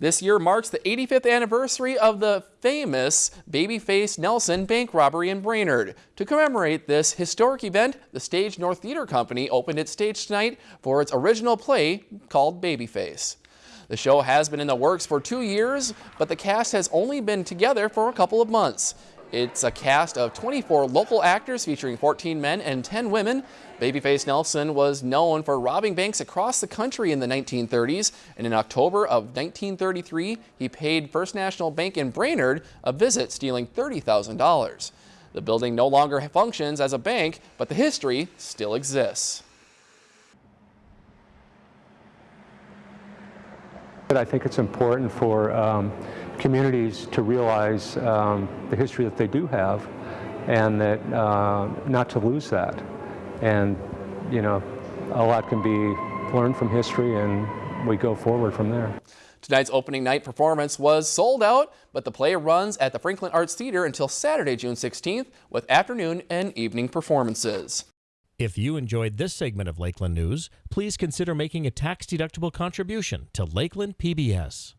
This year marks the 85th anniversary of the famous Babyface Nelson bank robbery in Brainerd. To commemorate this historic event, the Stage North Theater Company opened its stage tonight for its original play called Babyface. The show has been in the works for two years, but the cast has only been together for a couple of months. It's a cast of 24 local actors featuring 14 men and 10 women. Babyface Nelson was known for robbing banks across the country in the 1930s, and in October of 1933, he paid First National Bank in Brainerd a visit, stealing $30,000. The building no longer functions as a bank, but the history still exists. I think it's important for um, communities to realize um, the history that they do have and that uh, not to lose that. And, you know, a lot can be learned from history and we go forward from there. Tonight's opening night performance was sold out, but the play runs at the Franklin Arts Theater until Saturday, June 16th, with afternoon and evening performances. If you enjoyed this segment of Lakeland News, please consider making a tax-deductible contribution to Lakeland PBS.